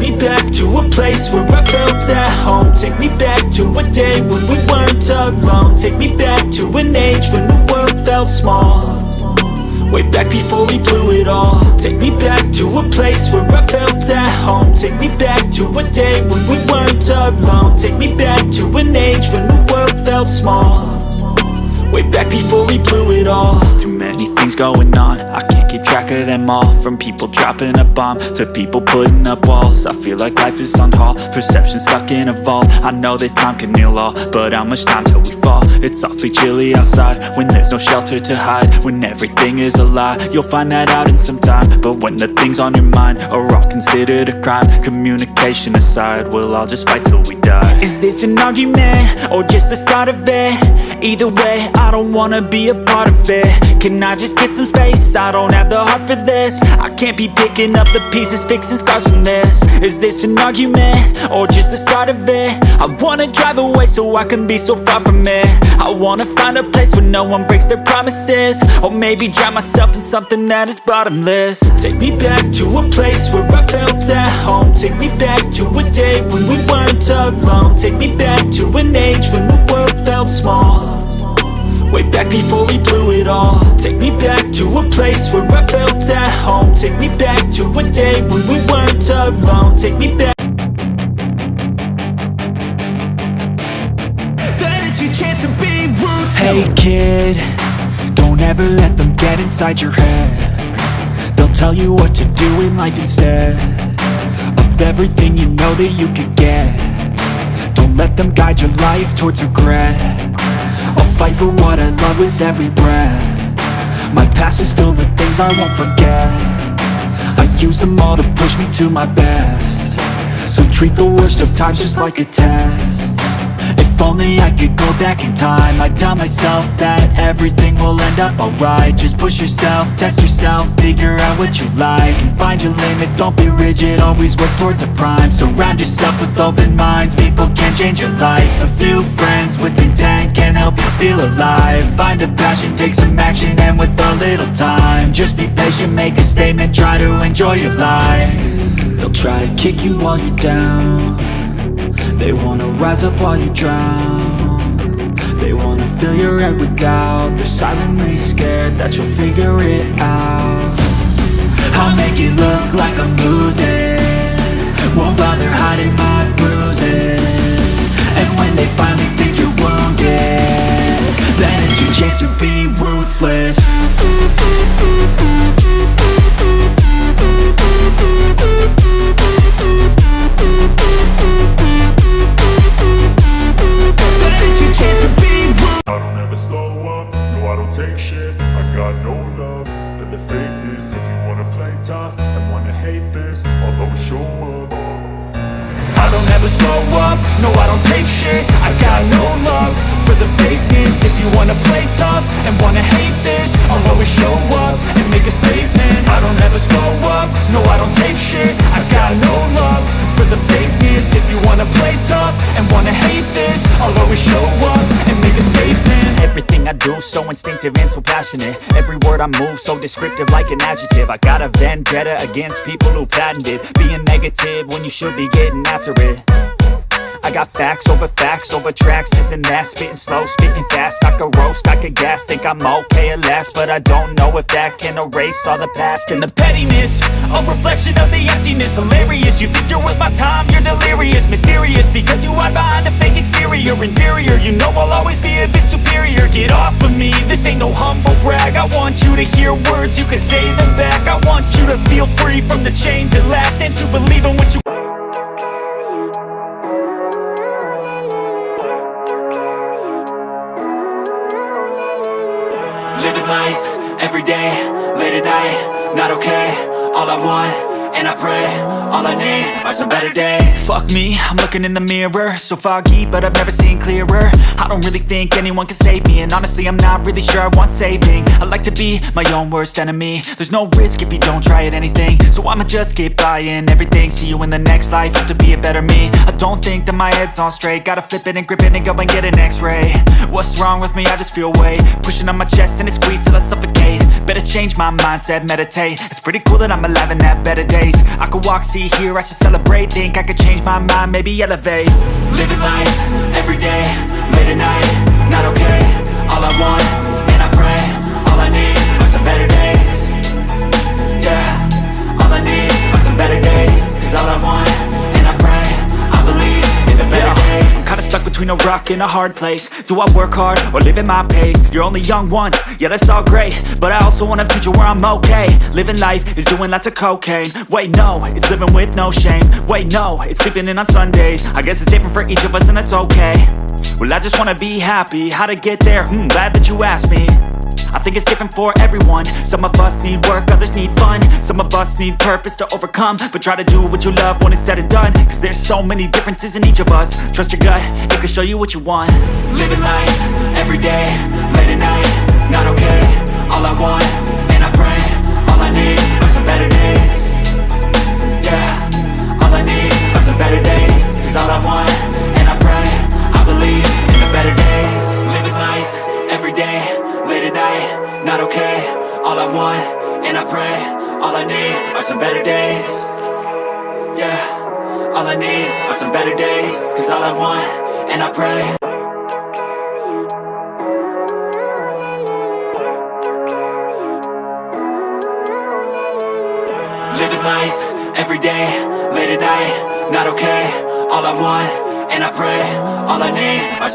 Take me back to a place where I felt at home. Take me back to a day when we weren't alone. Take me back to an age when the world felt small. Way back before we blew it all. Take me back to a place where I felt at home. Take me back to a day when we weren't alone. Take me back to an age when the world felt small. Way back before we blew it all things going on I can't keep track of them all From people dropping a bomb To people putting up walls I feel like life is on hold Perception stuck in a vault I know that time can heal all But how much time till we fall? It's awfully chilly outside When there's no shelter to hide When everything is a lie You'll find that out in some time But when the things on your mind Are all considered a crime Communication aside We'll all just fight till we die Is this an argument? Or just the start of it? Either way I don't wanna be a part of it Can I just get some space? I don't have the heart for this. I can't be picking up the pieces Fixing scars from this. Is this an argument? Or just the start of it? I wanna drive away so I can be so far from it. I wanna find a place where no one breaks their promises. Or maybe drown myself in something that is bottomless. Take me back to a place where I felt at home. Take me back to a day when we weren't alone. Take me back to an age when the world felt small Way back before we blew it all. Take me back to a place where I felt at home. Take me back to a day when we weren't alone. Take me back. That is your chance to be ruthless Hey kid, don't ever let them get inside your head. They'll tell you what to do in life instead Of everything you know that you could get. Don't let them guide your life towards regret I'll fight for what I love with every breath. My past is filled with things I won't forget. I use them all to push me to my best. So treat the worst of times just like a test if only I could go back in time. I'd tell myself that everything will end up alright. Just push yourself, test yourself, figure out what you like And find your limits, don't be rigid, always work towards a prime. Surround yourself with open minds, people can change your life. A few friends with intent can help you feel alive. Find a passion, take some action, and with a little time Just be patient, make a statement, try to enjoy your life. They'll try to kick you while you're down they wanna rise up while you drown. They wanna fill your head with doubt. They're silently scared that you'll figure it out. I'll make it look like I'm losing. Won't bother hiding my bruises. And when they finally think you're wounded Then it's your chance to be ruthless fakeness If you wanna play tough and wanna hate this I'll always show up. I don't ever slow up, no I don't take shit. I got no love for the fakeness. If you wanna play tough and wanna hate this I'll always show up So instinctive and so passionate. Every word I move so descriptive like an adjective. I got a vendetta against people who patented Being negative when you should be getting after it. I got facts over facts over tracks, this and that Spitting slow, spitting fast, I could roast, I could gas Think I'm okay at last, but I don't know if that can erase all the past And the pettiness, a reflection of the emptiness. Hilarious, you think you're worth my time, you're delirious. Mysterious, because you hide behind a fake exterior. Inferior, you know humble brag. I want you to hear words, you can say them back. I want you to feel free from the chains at last And to believe in what you Living life, everyday, late at night, not okay All I want, and I pray, all I need are some better days. Fuck me, I'm looking in the mirror. So foggy, but I've never seen clearer. I don't really think anyone can save me And honestly, I'm not really sure I want saving. I like to be my own worst enemy. There's no risk if you don't try at anything. So I'ma just keep buying everything. See you in the next life, have to be a better me. I don't think that my head's on straight. Gotta flip it and grip it and go and get an x-ray. What's wrong with me? I just feel weight Pushing on my chest and it squeezes till I suffocate. Better change my mindset, meditate. It's pretty cool that I'm alive and have better days I could walk, see, hear, I should celebrate. Think I could change my mind, maybe elevate. Living life, everyday, late at night stuck between a rock and a hard place. Do I work hard, or live at my pace? You're only young once, yeah that's all great. But I also want a future where I'm okay. Living life is doing lots of cocaine. Wait no, it's living with no shame. Wait no, it's sleeping in on Sundays. I guess it's different for each of us and that's okay. Well I just wanna be happy, how to get there? Hmm, glad that you asked me I think it's different for everyone. Some of us need work, others need fun. Some of us need purpose to overcome. But try to do what you love when it's said and done. Cause there's so many differences in each of us. Trust your gut, it can show you what you want. Living life, everyday, late at night. Not okay, all I want, and I pray All I need all I want, and I pray All I need are some better days. Yeah, all I need are some better days. Cause all I want, and I pray. Living life, everyday, late at night Not okay, all I want, and I pray All I need are